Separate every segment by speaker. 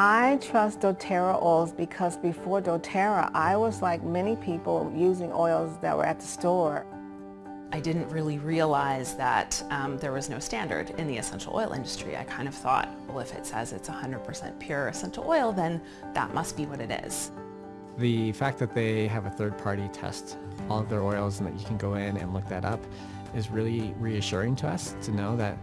Speaker 1: I trust doTERRA oils because before doTERRA, I was like many people using oils that were at the store.
Speaker 2: I didn't really realize that um, there was no standard in the essential oil industry. I kind of thought, well, if it says it's 100% pure essential oil, then that must be what it is.
Speaker 3: The fact that they have a third party test all of their oils and that you can go in and look that up is really reassuring to us to know that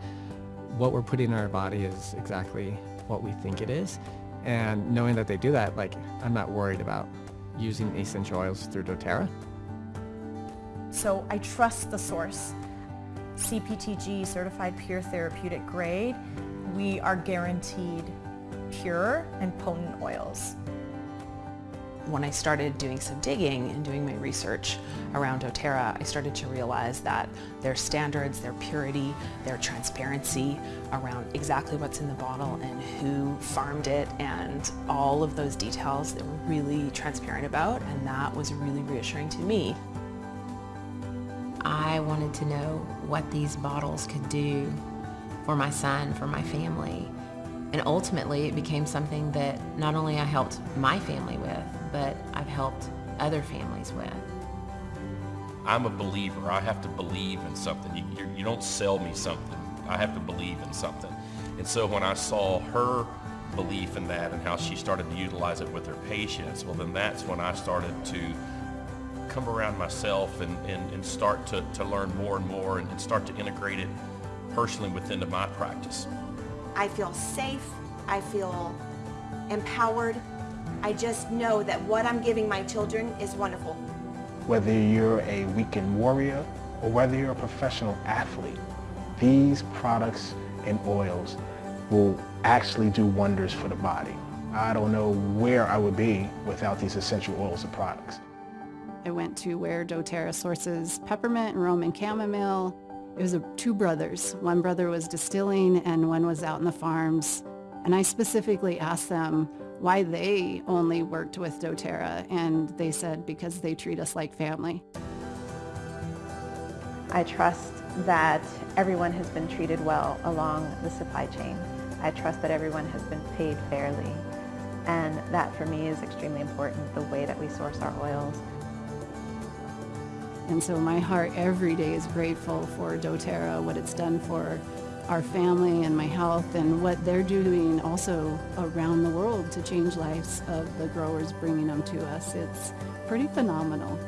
Speaker 3: what we're putting in our body is exactly what we think it is. And knowing that they do that, like, I'm not worried about using essential oils through doTERRA.
Speaker 4: So I trust the source. CPTG, Certified Pure Therapeutic Grade, we are guaranteed pure and potent oils.
Speaker 2: When I started doing some digging and doing my research around doTERRA, I started to realize that their standards, their purity, their transparency around exactly what's in the bottle and who farmed it and all of those details they were really transparent about and that was really reassuring to me.
Speaker 5: I wanted to know what these bottles could do for my son, for my family. And ultimately, it became something that not only I helped my family with, but I've helped other families with.
Speaker 6: I'm a believer. I have to believe in something. You, you, don't sell me something. I have to believe in something. And so when I saw her belief in that and how she started to utilize it with her patients, well then that's when I started to come around myself and, and, and start to, to learn more and more and, and start to integrate it personally within my practice.
Speaker 7: I feel safe. I feel empowered. I just know that what I'm giving my children is wonderful.
Speaker 8: Whether you're a weekend warrior or whether you're a professional athlete, these products and oils will actually do wonders for the body. I don't know where I would be without these essential oils and products.
Speaker 9: I went to where doTERRA sources peppermint and Roman chamomile. It was a, two brothers. One brother was distilling and one was out in the farms. And I specifically asked them why they only worked with doTERRA and they said because they treat us like family.
Speaker 1: I trust that everyone has been treated well along the supply chain. I trust that everyone has been paid fairly. And that for me is extremely important, the way that we source our oils.
Speaker 9: And so my heart every day is grateful for doTERRA, what it's done for our family and my health and what they're doing also around the world to change lives of the growers bringing them to us. It's pretty phenomenal.